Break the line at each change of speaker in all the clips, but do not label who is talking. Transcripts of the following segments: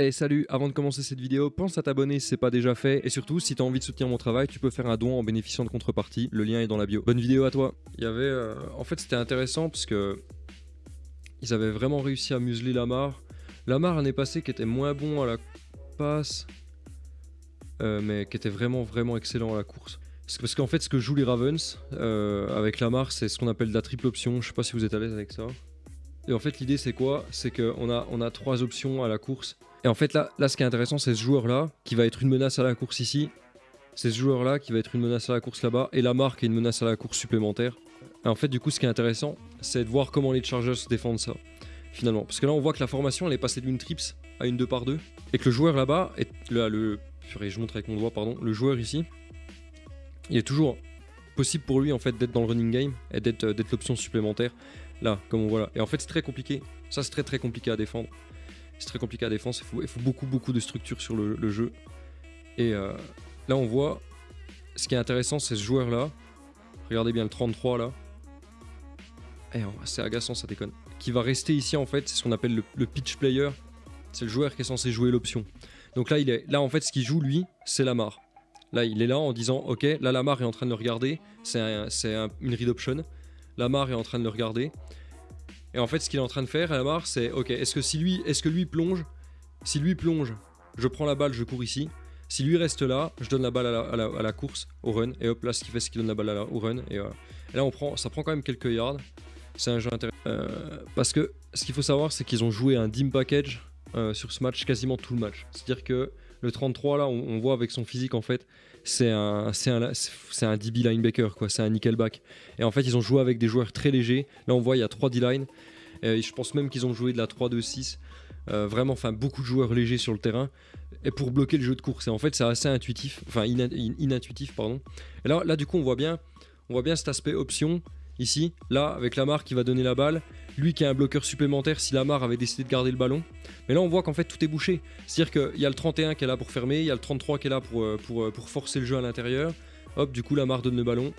Hey salut, avant de commencer cette vidéo, pense à t'abonner si c'est pas déjà fait et surtout si t'as envie de soutenir mon travail, tu peux faire un don en bénéficiant de contrepartie, le lien est dans la bio. Bonne vidéo à toi. Il y avait euh, en fait c'était intéressant parce que ils avaient vraiment réussi à museler Lamar. Lamar l'année passée qui était moins bon à la passe euh, mais qui était vraiment vraiment excellent à la course. Parce qu'en fait ce que jouent les Ravens euh, avec Lamar c'est ce qu'on appelle de la triple option, je sais pas si vous êtes à l'aise avec ça. Et en fait l'idée c'est quoi? C'est qu'on a, on a trois options à la course et en fait, là, là ce qui est intéressant, c'est ce joueur-là, qui va être une menace à la course ici. C'est ce joueur-là qui va être une menace à la course là-bas. Et la marque est une menace à la course supplémentaire. Et en fait, du coup, ce qui est intéressant, c'est de voir comment les Chargers défendent ça, finalement. Parce que là, on voit que la formation, elle est passée d'une trips à une 2 par 2. Et que le joueur là-bas, là, le... Je montre avec mon doigt, pardon. Le joueur ici, il est toujours possible pour lui, en fait, d'être dans le running game et d'être euh, l'option supplémentaire. Là, comme on voit là. Et en fait, c'est très compliqué. Ça, c'est très, très compliqué à défendre. C'est très compliqué à défendre, il faut, beaucoup beaucoup de structure sur le, jeu. Et euh, là on voit, ce qui est intéressant c'est ce joueur là, regardez bien le 33 là. Eh, c'est agaçant ça déconne. Qui va rester ici en fait, c'est ce qu'on appelle le, pitch player. C'est le joueur qui est censé jouer l'option. Donc là, il est, là en fait ce qu'il joue lui, c'est Lamar. Là il est là en disant ok, là Lamar est en train de le regarder, c'est une read option. Lamar est en train de le regarder. Et en fait, ce qu'il est en train de faire, Lamar, c'est ok, est-ce que si lui, est-ce que lui plonge Si lui plonge, je prends la balle, je cours ici. Si lui reste là, je donne la balle à la, course, au run. Et hop, là, ce qu'il fait, c'est qu'il donne la balle au run. Et, là, on prend, ça prend quand même quelques yards. C'est un jeu intéressant. Euh, parce que ce qu'il faut savoir, c'est qu'ils ont joué un dim package euh, sur ce match, quasiment tout le match. C'est-à-dire que le 33, là, on, voit avec son physique, en fait, c'est un, un, un DB linebacker, quoi. C'est un nickelback. Et en fait, ils ont joué avec des joueurs très légers. Là, on voit, il y a 3 D-line. Et je pense même qu'ils ont joué de la 3-2-6. Euh, vraiment, enfin, beaucoup de joueurs légers sur le terrain. Et pour bloquer le jeu de course. Et en fait, c'est assez intuitif. Enfin, inintuitif, pardon. Et là, là, du coup, on voit bien, on voit bien cet aspect option ici, là, avec Lamar qui va donner la balle, lui qui a un bloqueur supplémentaire si Lamar avait décidé de garder le ballon. Mais là, on voit qu'en fait, tout est bouché. C'est-à-dire qu'il y a le 31 qui est là pour fermer, il y a le 33 qui est là pour, euh, euh, pour forcer le jeu à l'intérieur. Hop, du coup, Lamar donne le ballon.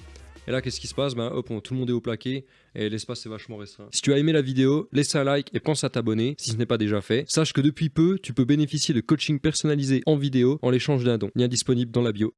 Et là, qu'est-ce qui se passe? Ben, hop, tout le monde est au plaqué et l'espace est vachement restreint. Si tu as aimé la vidéo, laisse un like et pense à t'abonner si ce n'est pas déjà fait. Sache que depuis peu, tu peux bénéficier de coaching personnalisé en vidéo en l'échange d'un don. Lien disponible dans la bio.